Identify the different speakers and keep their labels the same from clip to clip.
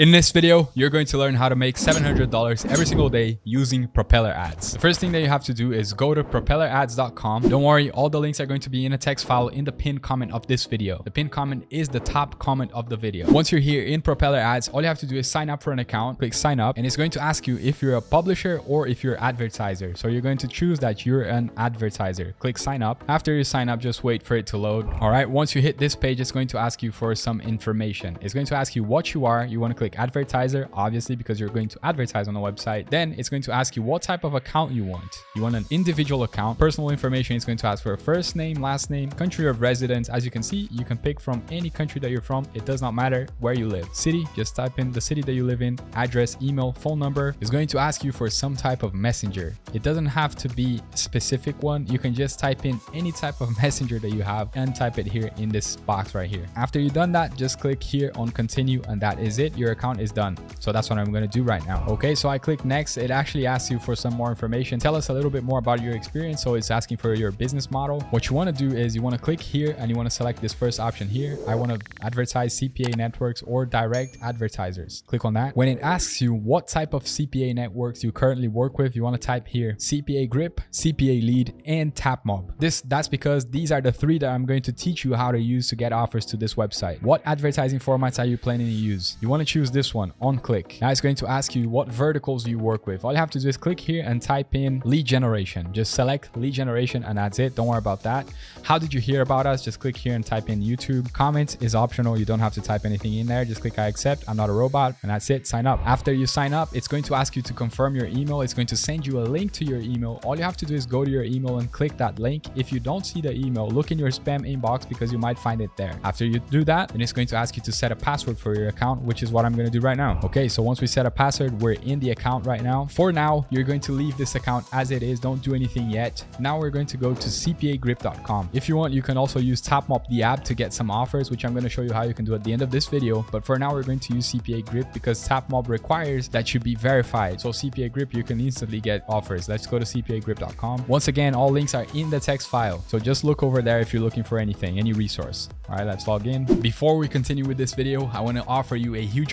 Speaker 1: In this video, you're going to learn how to make $700 every single day using Propeller Ads. The first thing that you have to do is go to propellerads.com. Don't worry, all the links are going to be in a text file in the pinned comment of this video. The pinned comment is the top comment of the video. Once you're here in Propeller Ads, all you have to do is sign up for an account, click sign up, and it's going to ask you if you're a publisher or if you're an advertiser. So you're going to choose that you're an advertiser. Click sign up. After you sign up, just wait for it to load. All right, once you hit this page, it's going to ask you for some information. It's going to ask you what you are. You want to click click advertiser, obviously, because you're going to advertise on the website. Then it's going to ask you what type of account you want. You want an individual account. Personal information is going to ask for a first name, last name, country of residence. As you can see, you can pick from any country that you're from. It does not matter where you live. City, just type in the city that you live in, address, email, phone number. It's going to ask you for some type of messenger. It doesn't have to be a specific one. You can just type in any type of messenger that you have and type it here in this box right here. After you've done that, just click here on continue and that is it. Your account is done. So that's what I'm going to do right now. Okay, so I click next. It actually asks you for some more information. Tell us a little bit more about your experience. So it's asking for your business model. What you want to do is you want to click here and you want to select this first option here. I want to advertise CPA networks or direct advertisers. Click on that. When it asks you what type of CPA networks you currently work with, you want to type here CPA Grip, CPA Lead, and TapMob. This That's because these are the three that I'm going to teach you how to use to get offers to this website. What advertising formats are you planning to use? You want to choose this one on click. Now it's going to ask you what verticals you work with. All you have to do is click here and type in lead generation. Just select lead generation and that's it. Don't worry about that. How did you hear about us? Just click here and type in YouTube. Comments is optional. You don't have to type anything in there. Just click I accept. I'm not a robot and that's it. Sign up. After you sign up, it's going to ask you to confirm your email. It's going to send you a link to your email. All you have to do is go to your email and click that link. If you don't see the email, look in your spam inbox because you might find it there. After you do that, then it's going to ask you to set a password for your account, which is what I'm going to do right now. Okay, so once we set a password, we're in the account right now. For now, you're going to leave this account as it is. Don't do anything yet. Now we're going to go to cpagrip.com. If you want, you can also use TapMob, the app, to get some offers, which I'm going to show you how you can do at the end of this video. But for now, we're going to use CPA Grip because TapMob requires that you be verified. So CPA Grip, you can instantly get offers. Let's go to cpagrip.com. Once again, all links are in the text file. So just look over there if you're looking for anything, any resource. All right, let's log in. Before we continue with this video, I want to offer you a huge.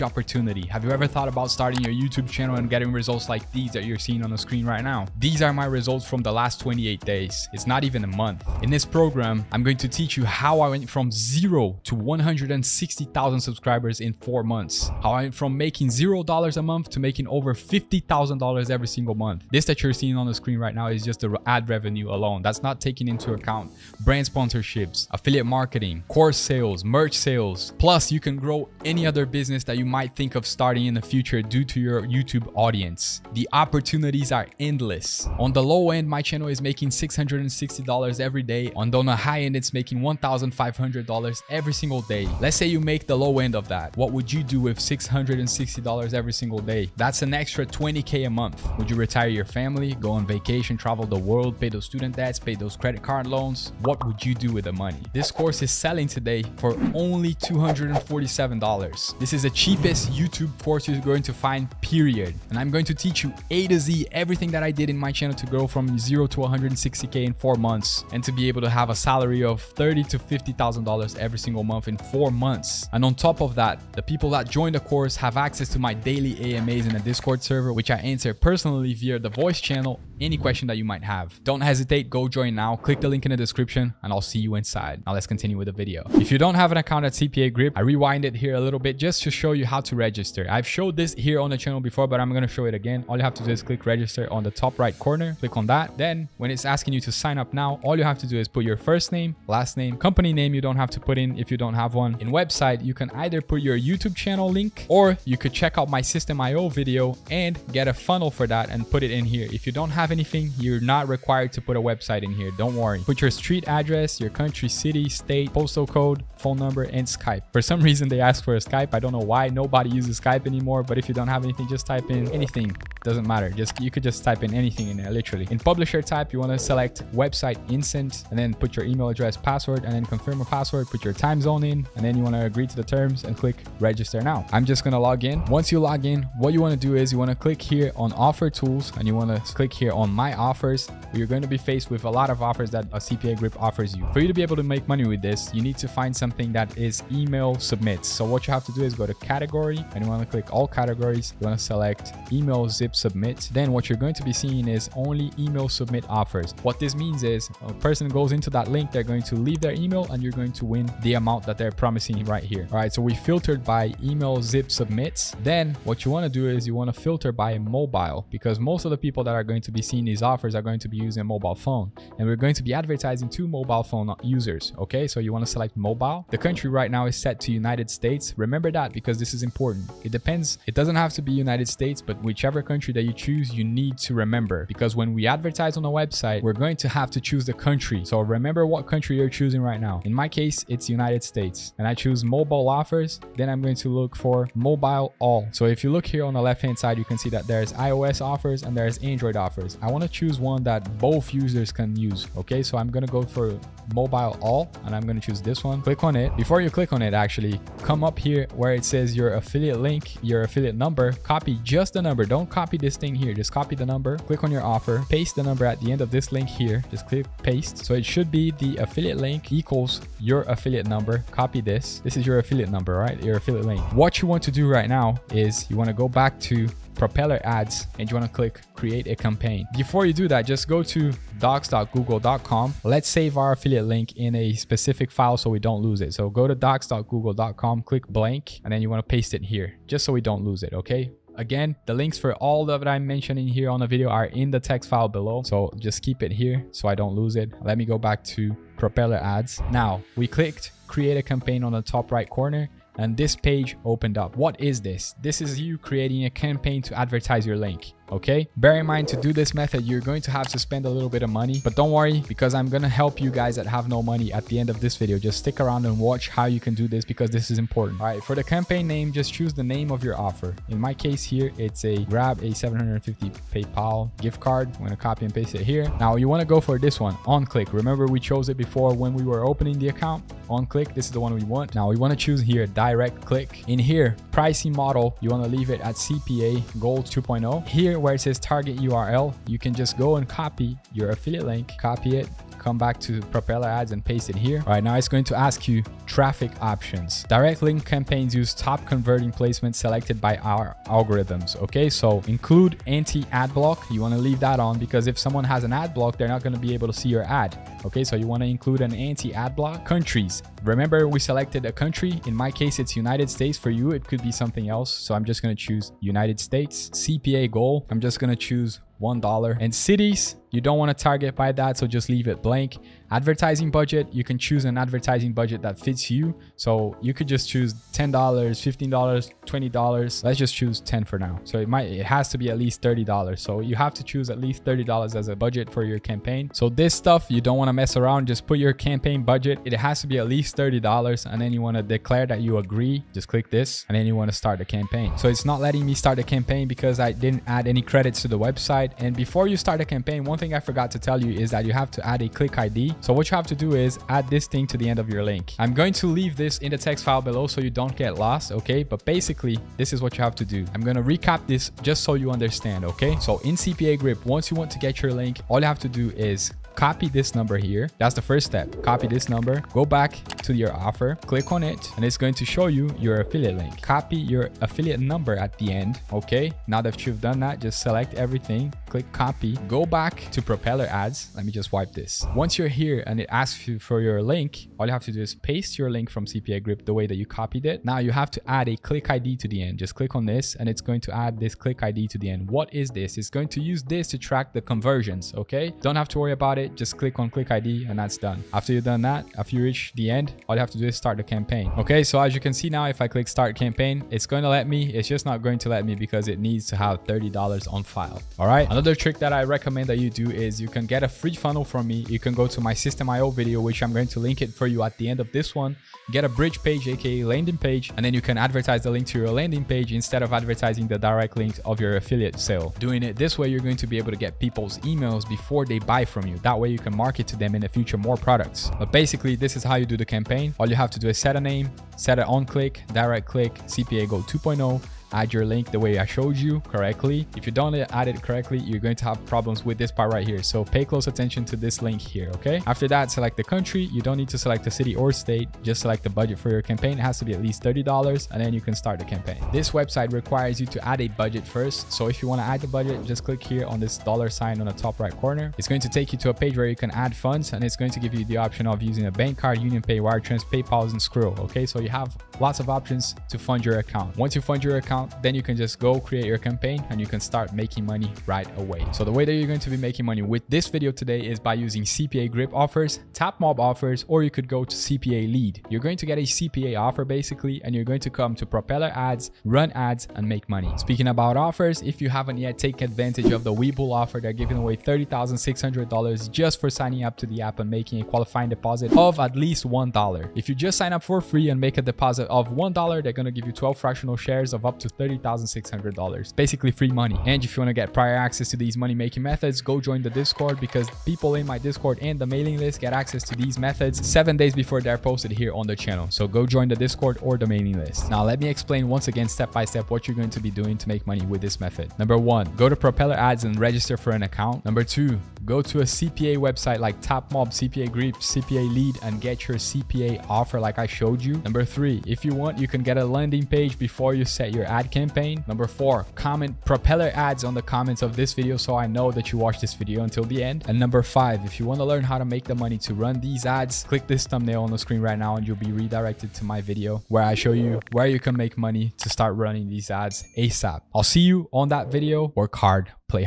Speaker 1: Have you ever thought about starting your YouTube channel and getting results like these that you're seeing on the screen right now? These are my results from the last 28 days. It's not even a month. In this program, I'm going to teach you how I went from zero to 160,000 subscribers in four months. How I went from making zero dollars a month to making over $50,000 every single month. This that you're seeing on the screen right now is just the ad revenue alone. That's not taking into account brand sponsorships, affiliate marketing, course sales, merch sales. Plus, you can grow any other business that you might think of starting in the future due to your YouTube audience. The opportunities are endless. On the low end, my channel is making $660 every day. On the high end, it's making $1,500 every single day. Let's say you make the low end of that. What would you do with $660 every single day? That's an extra 20K a month. Would you retire your family, go on vacation, travel the world, pay those student debts, pay those credit card loans? What would you do with the money? This course is selling today for only $247. This is the cheapest YouTube course you're going to find, period. And I'm going to teach you A to Z everything that I did in my channel to grow from zero to 160K in four months and to be able to have a salary of $30 to $50,000 every single month in four months. And on top of that, the people that join the course have access to my daily AMAs in a Discord server, which I answer personally via the voice channel any question that you might have. Don't hesitate, go join now. Click the link in the description and I'll see you inside. Now let's continue with the video. If you don't have an account at CPA Grip, I rewind it here a little bit just to show you how to register. I've showed this here on the channel before, but I'm going to show it again. All you have to do is click register on the top right corner. Click on that. Then when it's asking you to sign up now, all you have to do is put your first name, last name, company name you don't have to put in if you don't have one. In website, you can either put your YouTube channel link or you could check out my Systeme.io video and get a funnel for that and put it in here. If you don't have anything, you're not required to put a website in here. Don't worry. Put your street address, your country, city, state, postal code, phone number, and Skype. For some reason, they ask for a Skype. I don't know why. Nobody uses Skype anymore, but if you don't have anything, just type in anything doesn't matter. Just You could just type in anything in there, literally. In publisher type, you want to select website instant and then put your email address, password, and then confirm a password, put your time zone in, and then you want to agree to the terms and click register now. I'm just going to log in. Once you log in, what you want to do is you want to click here on offer tools and you want to click here on my offers. You're going to be faced with a lot of offers that a CPA grip offers you. For you to be able to make money with this, you need to find something that is email submits. So what you have to do is go to category and you want to click all categories. You want to select email zip submit. Then what you're going to be seeing is only email submit offers. What this means is a person goes into that link, they're going to leave their email and you're going to win the amount that they're promising right here. All right, so we filtered by email zip submits. Then what you want to do is you want to filter by mobile because most of the people that are going to be seeing these offers are going to be using a mobile phone and we're going to be advertising to mobile phone users. Okay, so you want to select mobile. The country right now is set to United States. Remember that because this is important. It depends. It doesn't have to be United States, but whichever country that you choose, you need to remember because when we advertise on a website, we're going to have to choose the country. So remember what country you're choosing right now. In my case, it's United States and I choose mobile offers. Then I'm going to look for mobile all. So if you look here on the left hand side, you can see that there's iOS offers and there's Android offers. I want to choose one that both users can use. Okay, so I'm going to go for mobile all and I'm going to choose this one. Click on it. Before you click on it, actually come up here where it says your affiliate link, your affiliate number, copy just the number. Don't copy this thing here. Just copy the number, click on your offer, paste the number at the end of this link here. Just click paste. So it should be the affiliate link equals your affiliate number. Copy this. This is your affiliate number, right? Your affiliate link. What you want to do right now is you want to go back to propeller ads and you want to click create a campaign before you do that just go to docs.google.com let's save our affiliate link in a specific file so we don't lose it so go to docs.google.com click blank and then you want to paste it here just so we don't lose it okay Again, the links for all that I'm mentioning here on the video are in the text file below. So just keep it here so I don't lose it. Let me go back to propeller ads. Now we clicked create a campaign on the top right corner and this page opened up. What is this? This is you creating a campaign to advertise your link okay? Bear in mind to do this method you're going to have to spend a little bit of money. But don't worry because i'm to help you guys that have no money at the end of this video. Just stick around and watch how you can do this because this is important. All right for the campaign name just choose the name of your offer. In my case here it's a grab a 750 paypal gift card. I'm to copy and paste it here. Now you want to go for this one on click. Remember we chose it before when we were opening the account? On click this is the one we want. Now we want to choose here direct click. In here pricing model you want to leave it at cpa goal 2.0 here where it says target URL, you can just go and copy your affiliate link, copy it, come back to propeller ads and paste it here. All right now it's going to ask you traffic options. Direct link campaigns use top converting placements selected by our algorithms okay? So include anti ad block. You want to leave that on because if someone has an ad block they're not going to be able to see your ad okay? So you want to include an anti ad block. Countries. Remember we selected a country. In my case it's united states. For you it could be something else. So i'm just going to choose united states. Cpa goal. I'm just going to choose $1. And cities, you don't want to target by that, so just leave it blank. Advertising budget, you can choose an advertising budget that fits you. So you could just choose $10, $15, $20. Let's just choose 10 for now. So it might, it has to be at least $30. So you have to choose at least $30 as a budget for your campaign. So this stuff, you don't want to mess around. Just put your campaign budget. It has to be at least $30. And then you want to declare that you agree. Just click this and then you want to start the campaign. So it's not letting me start the campaign because I didn't add any credits to the website. And before you start a campaign, one thing I forgot to tell you is that you have to add a click ID. So what you have to do is add this thing to the end of your link. I'm going to leave this in the text file below so you don't get lost, okay? But basically, this is what you have to do. I'm going to recap this just so you understand, okay? So in CPA Grip, once you want to get your link, all you have to do is copy this number here. That's the first step. Copy this number, go back to your offer, click on it, and it's going to show you your affiliate link. Copy your affiliate number at the end. Okay, now that you've done that, just select everything, click copy, go back to propeller ads. Let me just wipe this. Once you're here and it asks you for your link, all you have to do is paste your link from CPA Grip the way that you copied it. Now you have to add a click ID to the end. Just click on this and it's going to add this click ID to the end. What is this? It's going to use this to track the conversions. Okay, don't have to worry about it just click on click ID and that's done. After you've done that, after you reach the end, all you have to do is start the campaign. Okay, so as you can see now, if I click start campaign, it's going to let me. It's just not going to let me because it needs to have $30 on file. All right. Another trick that I recommend that you do is you can get a free funnel from me. You can go to my Systeme.io video, which I'm going to link it for you at the end of this one. Get a bridge page, aka landing page, and then you can advertise the link to your landing page instead of advertising the direct link of your affiliate sale. Doing it this way, you're going to be able to get people's emails before they buy from you. That way you can market to them in the future more products. But basically, this is how you do the campaign. All you have to do is set a name, set an on click, direct click, CPA Goal 2.0, add your link the way I showed you correctly. If you don't add it correctly, you're going to have problems with this part right here. So pay close attention to this link here, okay? After that, select the country. You don't need to select the city or state. Just select the budget for your campaign. It has to be at least $30 and then you can start the campaign. This website requires you to add a budget first. So if you want to add the budget, just click here on this dollar sign on the top right corner. It's going to take you to a page where you can add funds and it's going to give you the option of using a bank card, UnionPay, Wire Transfer, PayPal, and Skrill, okay? So you have lots of options to fund your account. Once you fund your account, then you can just go create your campaign and you can start making money right away. So the way that you're going to be making money with this video today is by using CPA grip offers, tap mob offers, or you could go to CPA lead. You're going to get a CPA offer basically, and you're going to come to propeller ads, run ads, and make money. Speaking about offers, if you haven't yet taken advantage of the Webull offer, they're giving away $30,600 just for signing up to the app and making a qualifying deposit of at least $1. If you just sign up for free and make a deposit of $1, they're going to give you 12 fractional shares of up to $30,600. Basically free money. And if you want to get prior access to these money making methods, go join the Discord because people in my Discord and the mailing list get access to these methods seven days before they're posted here on the channel. So go join the Discord or the mailing list. Now let me explain once again step by step what you're going to be doing to make money with this method. Number one, go to Propeller Ads and register for an account. Number two, go to a CPA website like Tapmob, CPA Grip, CPA Lead and get your CPA offer like I showed you. Number three, if you want, you can get a landing page before you set your ad campaign. Number four, comment propeller ads on the comments of this video so I know that you watched this video until the end. And number five, if you want to learn how to make the money to run these ads, click this thumbnail on the screen right now and you'll be redirected to my video where I show you where you can make money to start running these ads ASAP. I'll see you on that video. Work hard, play hard.